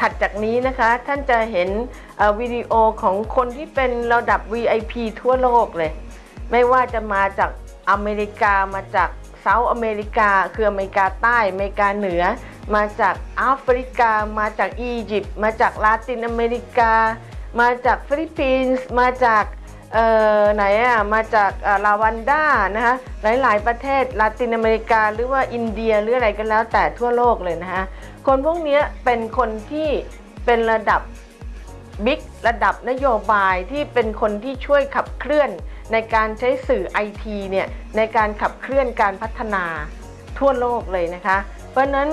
ถัดจากนี้นะคะ ท่านจะเห็นวิดีโอของคนที่เป็นระดับ VIP ทั่วโลกเลย ไม่ว่าจะมาจากอเมริกามาจากเซาท์อเมริกา คืออเมริกาใต้อเมริกาเหนือ มาจากแอฟริกา มาจากอียิปต์มาจากลาตินอเมริกา มาจากฟิลิปปินส์มาจากเอ่อไหนอะมาจากลาวันด้านะคะหลาย ๆ ประเทศลาตินอเมริกา หรือว่าอินเดียหรืออะไรก็แล้วแต่ทั่วโลกเลยนะคะ คนพวกเนี้ยเป็นคนที่เป็นระดับบิ๊กระดับนโยบายที่เป็นคนที่ช่วยขับเคลื่อน ในการใช้สื่อไอทีเนี่ยในการขับเคลื่อนการพัฒนาทั่วโลกเลยนะคะ เพราะฉะนั้น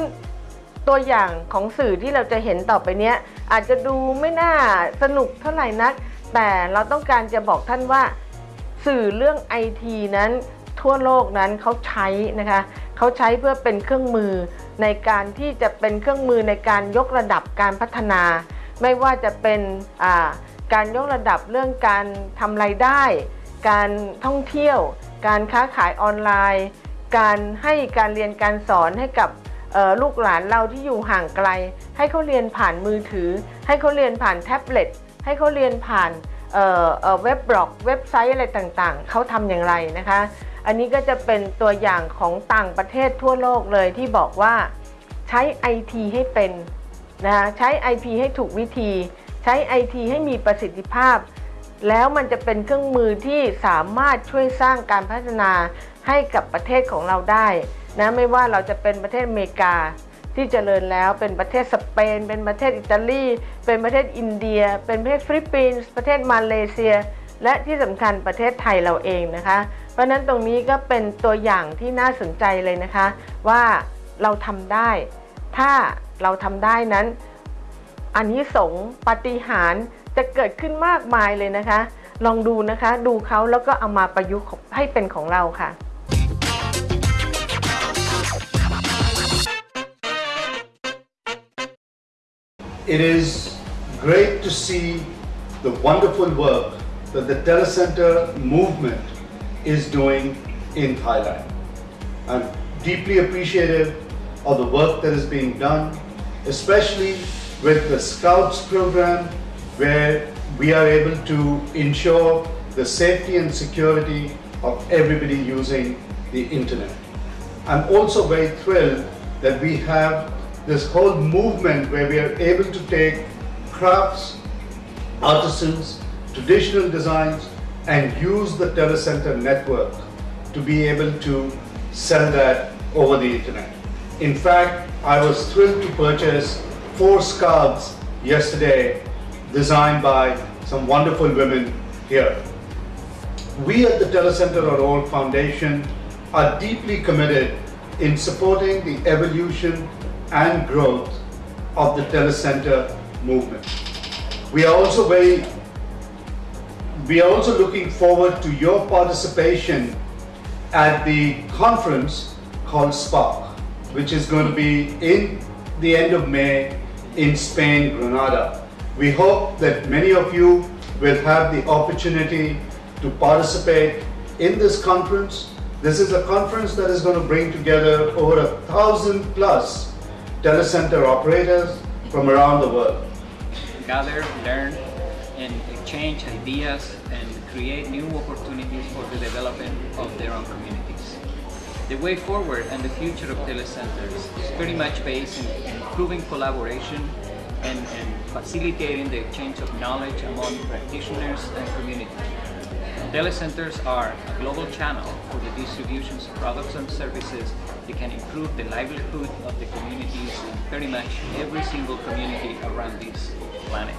ตัวอย่างของสื่อที่เราจะเห็นต่อไปเนี้ยอาจจะดูไม่น่าสนุกเท่าไหร่นัก แต่เราต้องการจะบอกท่านว่า สื่อเรื่องไอทีนั้น ทั่วโลกนั้นเขาใช้นะคะเขาใช้เพื่อเป็นเครื่องมือในการที่จะเป็นเครื่องมือในการยกระดับการพัฒนา ไม่ว่าจะเป็นการยกระดับเรื่องการทำรายได้ การท่องเที่ยว การค้าขายออนไลน์ การให้การเรียนการสอนให้กับลูกหลานเราที่อยู่ห่างไกล ให้เขาเรียนผ่านมือถือ ให้เขาเรียนผ่านแท็บเล็ตให้เขาเรียนผ่าน เออเว็บบล็อกเว็บไซต์อะไรต่างๆ เขาทำอย่างไรนะคะ อันนี้ก็จะเป็นตัวอย่างของต่างประเทศทั่วโลกเลยที่บอกว่าใช้ IT ให้เป็นนะคะใช้ IP ให้ถูกวิธี ใช้ IT ให้มีประสิทธิภาพ แล้วมันจะเป็นเครื่องมือที่สามารถช่วยสร้างการพัฒนาให้กับประเทศของเราได้นะไม่ว่าเราจะเป็นประเทศอเมริกา ที่เจริญแล้วเป็นประเทศสเปน เป็นประเทศอิตาลี เป็นประเทศอินเดีย เป็นประเทศฟิลิปปินส์ประเทศมาเลเซีย และที่สำคัญประเทศไทยเราเองนะคะ เพราะฉะนั้นตรงนี้ก็เป็นตัวอย่างที่น่าสนใจเลยนะคะ ว่าเราทำได้ ถ้าเราทำได้นั้นอันนี้สงปฏิหารจะเกิดขึ้นมากมายเลยนะคะ ลองดูนะคะ ดูเขาแล้วก็เอามาประยุกต์ให้เป็นของเราค่ะ It is great to see the wonderful work that the telecenter movement is doing in Thailand. I'm deeply appreciative of the work that is being done, especially with the Scouts program, where we are able to ensure the safety and security of everybody using the internet. I'm also very thrilled that we have this whole movement where we are able to take crafts, artisans, traditional designs and use the telecenter network to be able to sell that over the internet. In fact, I was thrilled to purchase four scarves yesterday designed by some wonderful women here. We at the Telecenter.org Foundation are deeply committed in supporting the evolution and growth of the telecenter movement. We are also very we are also looking forward to your participation at the conference called Spark, which is going to be in the end of May in Spain, Granada. We hope that many of you will have the opportunity to participate in this conference. This is a conference that is going to bring together over a thousand plus telecenter operators from around the world. gather, learn, and exchange ideas and create new opportunities for the development of their own communities. The way forward and the future of telecenters is very much based in improving collaboration and, and facilitating the exchange of knowledge among practitioners and communities. Telecenters are a global channel for the distribution of products and services that can improve the livelihood of the communities in pretty much every single community around this planet.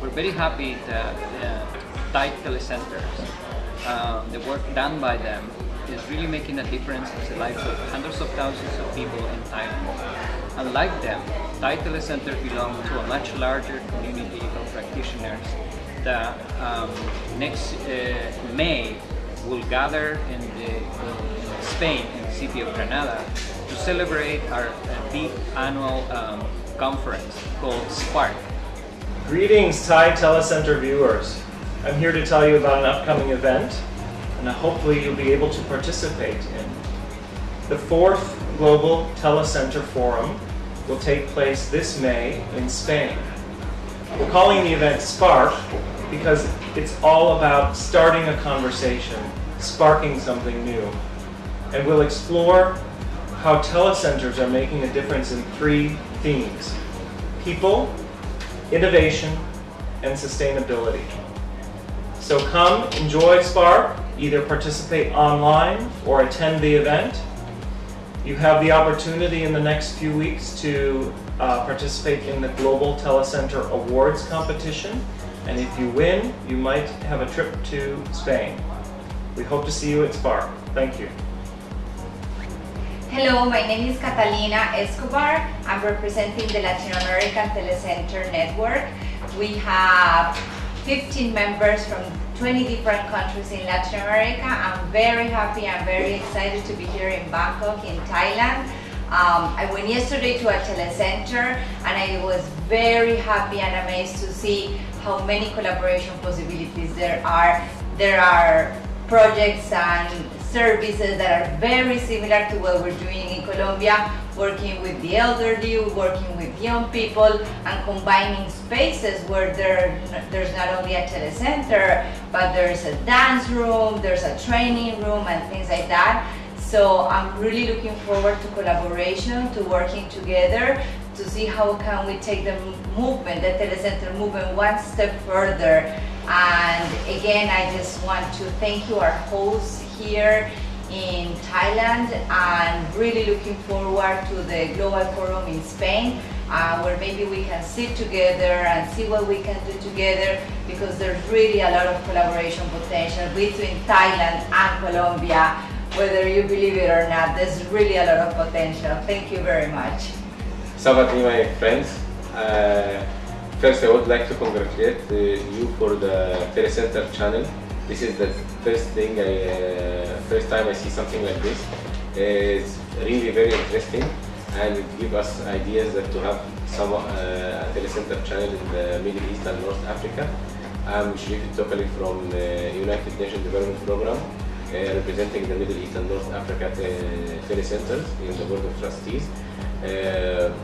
We're very happy that uh, Thai telecenters, uh, the work done by them is really making a difference in the lives of hundreds of thousands of people in Thailand. Unlike them, Thai telecenters belong to a much larger community of practitioners that um, next uh, May will gather in, the, in Spain, in the city of Granada, to celebrate our uh, big annual um, conference called Spark. Greetings, Thai Telecenter viewers. I'm here to tell you about an upcoming event, and hopefully you'll be able to participate in. The fourth Global Telecenter Forum will take place this May in Spain. We're calling the event Spark because it's all about starting a conversation, sparking something new. And we'll explore how telecenters are making a difference in three themes people, innovation, and sustainability. So come, enjoy Spark, either participate online or attend the event. You have the opportunity in the next few weeks to uh, participate in the Global Telecenter Awards competition. And if you win, you might have a trip to Spain. We hope to see you at Spark. Thank you. Hello, my name is Catalina Escobar. I'm representing the Latin American Telecenter Network. We have 15 members from 20 different countries in Latin America. I'm very happy, I'm very excited to be here in Bangkok, in Thailand. Um, I went yesterday to a telecenter and I was very happy and amazed to see how many collaboration possibilities there are. There are projects and services that are very similar to what we're doing in Colombia, working with the elderly, working with young people, and combining spaces where there, there's not only a telecenter, but there's a dance room, there's a training room, and things like that. So I'm really looking forward to collaboration, to working together, to see how can we take the movement, the telecenter movement, one step further. And again, I just want to thank you, our hosts here in Thailand and really looking forward to the Global Forum in Spain uh, where maybe we can sit together and see what we can do together because there's really a lot of collaboration potential between Thailand and Colombia whether you believe it or not there's really a lot of potential. Thank you very much. Sabat my friends uh, first I would like to congratulate uh, you for the Telecenter channel this is the first thing I, uh, first time I see something like this. It's really very interesting and it gives us ideas that to have some uh, telecenter channel in the Middle East and North Africa. I'm Sharif Tokali from the United Nations Development Program uh, representing the Middle East and North Africa te telecenters in the Board of Trustees. Uh,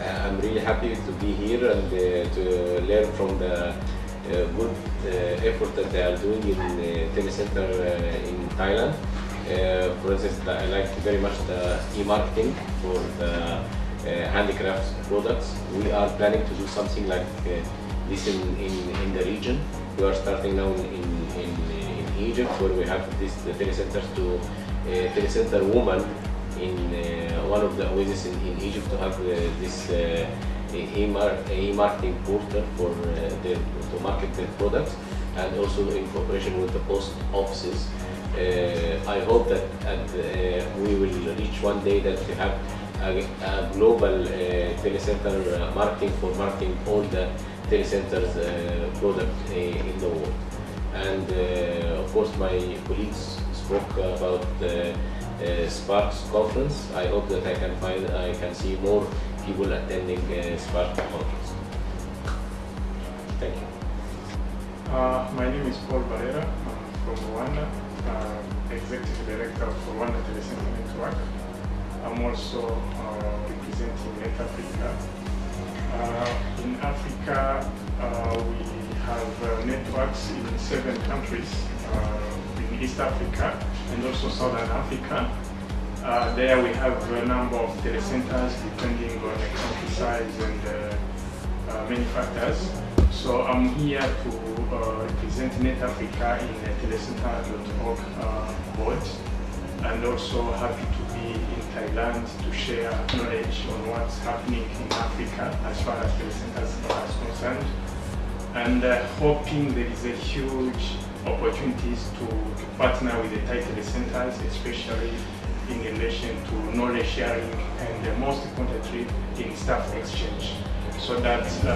I'm really happy to be here and uh, to learn from the uh, good uh, effort that they are doing in the uh, telecenter in Thailand. for instance, I like very much the e-marketing for the handicrafts products. We are planning to do something like this in, in, in the region. We are starting now in, in, in Egypt where we have this the telecenters to uh, telecenter woman in uh, one of the oases in, in Egypt to have uh, this e-marketing portal for their, to market their products and also in cooperation with the post offices. Uh, I hope that uh, we will reach one day that we have a, a global uh, telecenter marketing for marketing all the telecenters products in the world. And of course my colleagues spoke about uh, Sparks conference. I hope that I can find, I can see more people attending uh, Spark conference. Thank you. Uh, my name is Paul Barrera. I'm from Rwanda, uh, Executive Director of Rwanda Telecenter Network. I'm also uh, representing Net Africa. Uh, in Africa, uh, we have uh, networks in seven countries in East Africa and also Southern Africa. Uh, there we have a number of telecenters depending on the country size and uh, uh, many factors. So I'm here to uh, represent Net Africa in the telecenter.org uh, board and also happy to be in Thailand to share knowledge on what's happening in Africa as far as telecenters are concerned and uh, hoping there is a huge opportunities to, to partner with the Thai telecenters, especially in relation to knowledge sharing and uh, most importantly in staff exchange so that uh,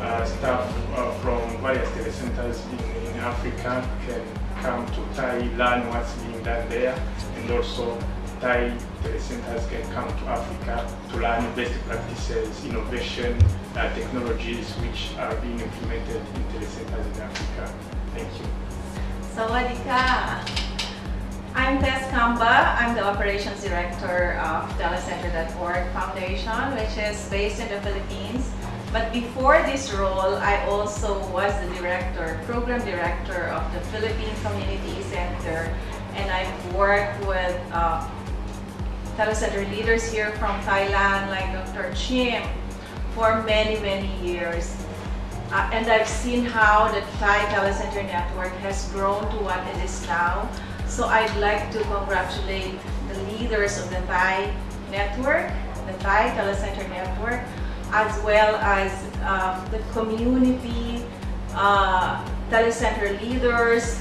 uh, staff uh, from various telecenters in, in Africa can come to Thai, learn what's being done there and also Thai telecenters can come to Africa to learn best practices, innovation, uh, technologies which are being implemented in telecenters in Africa. Thank you. Sawadika. I'm Tess Camba. I'm the Operations Director of Telecenter.org Foundation, which is based in the Philippines. But before this role, I also was the director, program director of the Philippine Community Center. And I've worked with uh, telecenter leaders here from Thailand, like Dr. Chim, for many, many years. Uh, and I've seen how the Thai Telecenter Network has grown to what it is now. So I'd like to congratulate the leaders of the Thai network, the Thai Telecenter Network, as well as uh, the community, uh, telecenter leaders,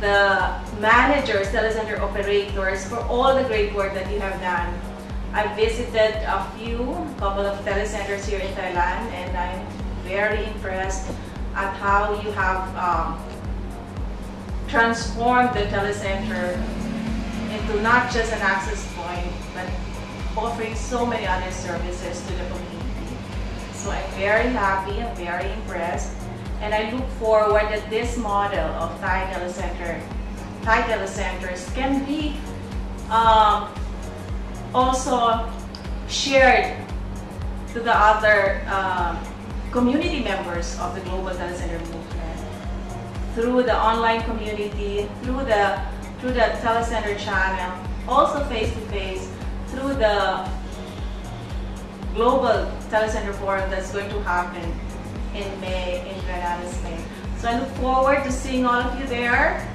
the managers, telecenter operators, for all the great work that you have done. I visited a few, a couple of telecenters here in Thailand, and I'm very impressed at how you have um, transformed the telecenter into not just an access point, but offering so many other services to the community. So I'm very happy, I'm very impressed, and I look forward that this model of Thai telecenter, Thai telecenters can be um, also shared to the other um, community members of the Global Telecenter Movement through the online community, through the through the telecenter channel, also face to face, through the global telecenter forum that's going to happen in May in Granada, Spain. So I look forward to seeing all of you there